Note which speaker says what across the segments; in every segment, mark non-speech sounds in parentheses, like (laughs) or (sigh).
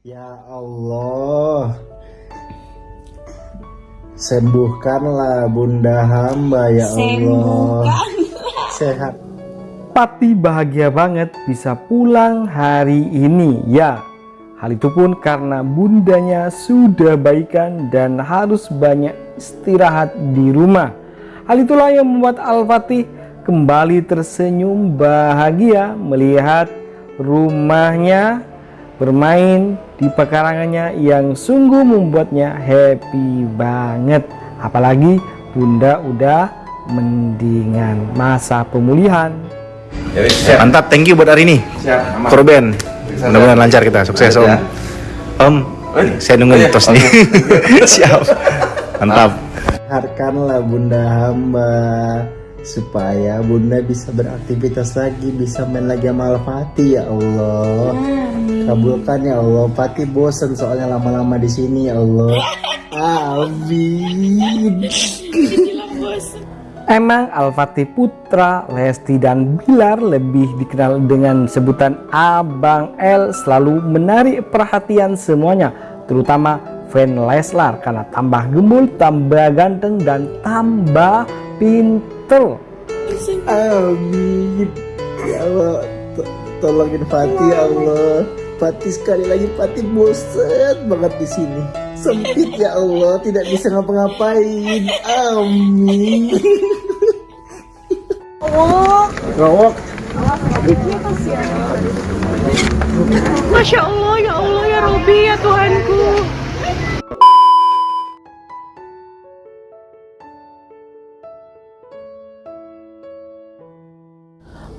Speaker 1: Ya Allah. Sembuhkanlah bunda hamba ya Allah. Sehat.
Speaker 2: Pati bahagia banget bisa pulang hari ini ya. Hal itu pun karena bundanya sudah baikan dan harus banyak istirahat di rumah. Hal itulah yang membuat Al-Fatih kembali tersenyum bahagia melihat rumahnya bermain di pekarangannya yang sungguh membuatnya happy banget apalagi bunda udah mendingan masa pemulihan
Speaker 3: Ya, siap.
Speaker 4: Mantap, thank you buat hari ini.
Speaker 3: Siap.
Speaker 4: Korban. Mudah-mudahan lancar kita, sukses Om.
Speaker 3: ya.
Speaker 4: Om,
Speaker 3: Oh, ini?
Speaker 4: saya nunggu
Speaker 3: Oh, iya.
Speaker 4: nih. (laughs) Siap. Mantap.
Speaker 1: Sehatkanlah bunda hamba Supaya bunda bisa beraktivitas lagi Bisa main lagi sama Al-Fatih ya Allah Kabulkan ya Allah. Fatih bosen soalnya lama-lama di sini ya Allah. Amin.
Speaker 2: Emang Al-Fatih Putra, Lesti dan Bilar lebih dikenal dengan sebutan Abang L selalu menarik perhatian semuanya terutama fan Leslar karena tambah gembul, tambah ganteng dan tambah pinter.
Speaker 1: Amin. Ya Allah. To- Tolongin Fatih ya Allah Fatih sekali lagi Fatih bosen banget di sini. Sempit ya Allah Tidak bisa ngapa-ngapain. Amin. Rawok
Speaker 5: Masya Allah, ya Allah, ya Robi, ya Tuhanku.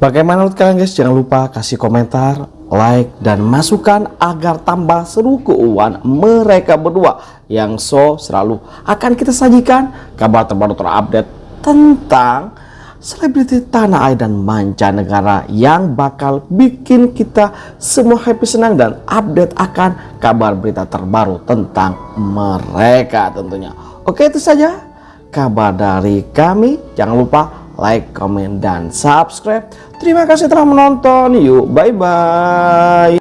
Speaker 2: Bagaimana menurut kalian guys? Jangan lupa kasih komentar, like, dan masukan agar tambah seru keuangan mereka berdua yang so selalu akan kita sajikan kabar terbaru terupdate tentang selebriti tanah air dan mancanegara yang bakal bikin kita semua happy senang dan update akan kabar berita terbaru tentang mereka tentunya. Oke itu saja kabar dari kami. Jangan lupa like, komen, dan subscribe. Terima kasih telah menonton. Yuk, bye-bye.